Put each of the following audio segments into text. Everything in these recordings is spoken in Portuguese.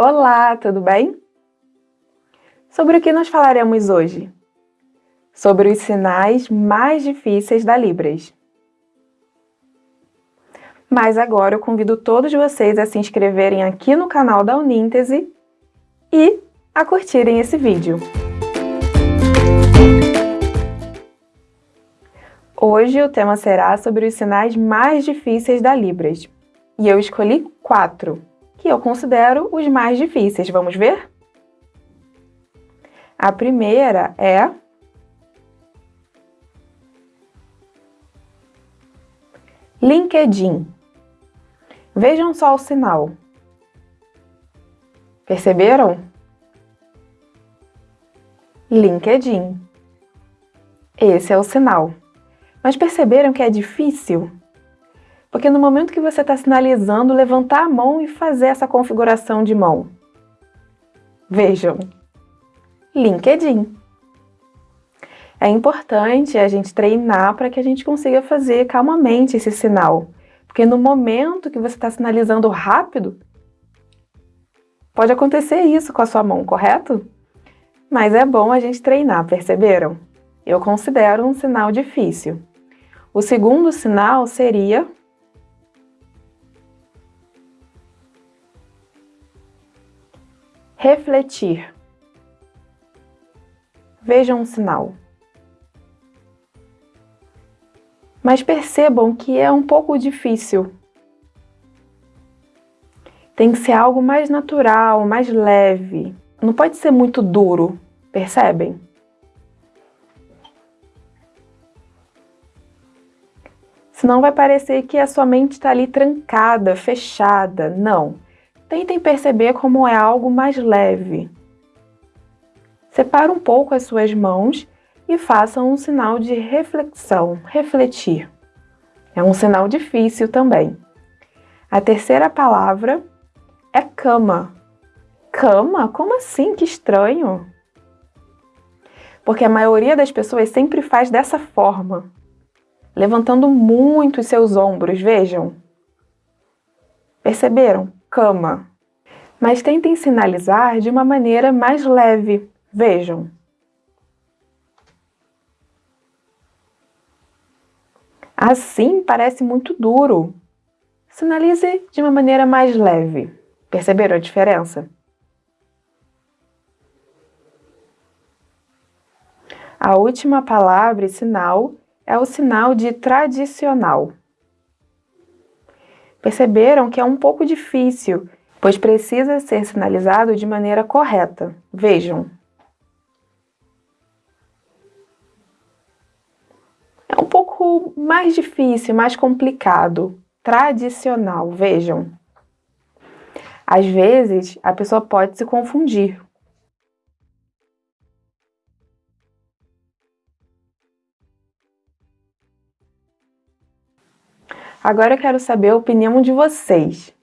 Olá, tudo bem? Sobre o que nós falaremos hoje? Sobre os sinais mais difíceis da Libras. Mas agora eu convido todos vocês a se inscreverem aqui no canal da Uníntese e a curtirem esse vídeo. Hoje o tema será sobre os sinais mais difíceis da Libras. E eu escolhi quatro eu considero os mais difíceis. Vamos ver? A primeira é LinkedIn. Vejam só o sinal. Perceberam? LinkedIn. Esse é o sinal. Mas perceberam que é difícil? Porque no momento que você está sinalizando, levantar a mão e fazer essa configuração de mão. Vejam, LinkedIn. É importante a gente treinar para que a gente consiga fazer calmamente esse sinal. Porque no momento que você está sinalizando rápido, pode acontecer isso com a sua mão, correto? Mas é bom a gente treinar, perceberam? Eu considero um sinal difícil. O segundo sinal seria Refletir. Vejam um sinal. Mas percebam que é um pouco difícil. Tem que ser algo mais natural, mais leve. Não pode ser muito duro, percebem? Senão vai parecer que a sua mente está ali trancada, fechada. Não. Tentem perceber como é algo mais leve. Separe um pouco as suas mãos e façam um sinal de reflexão, refletir. É um sinal difícil também. A terceira palavra é cama. Cama? Como assim? Que estranho! Porque a maioria das pessoas sempre faz dessa forma, levantando muito os seus ombros, vejam. Perceberam? Cama. Mas tentem sinalizar de uma maneira mais leve. Vejam. Assim parece muito duro. Sinalize de uma maneira mais leve. Perceberam a diferença? A última palavra e sinal é o sinal de tradicional. Perceberam que é um pouco difícil, pois precisa ser sinalizado de maneira correta. Vejam. É um pouco mais difícil, mais complicado. Tradicional, vejam. Às vezes, a pessoa pode se confundir Agora eu quero saber a opinião de vocês.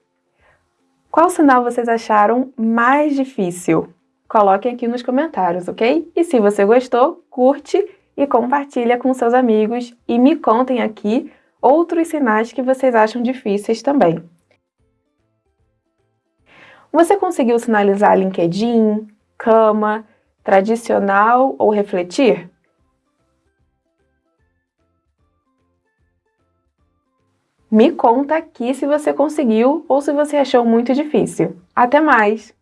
Qual sinal vocês acharam mais difícil? Coloquem aqui nos comentários, ok? E se você gostou, curte e compartilha com seus amigos e me contem aqui outros sinais que vocês acham difíceis também. Você conseguiu sinalizar LinkedIn, cama, tradicional ou refletir? Me conta aqui se você conseguiu ou se você achou muito difícil. Até mais!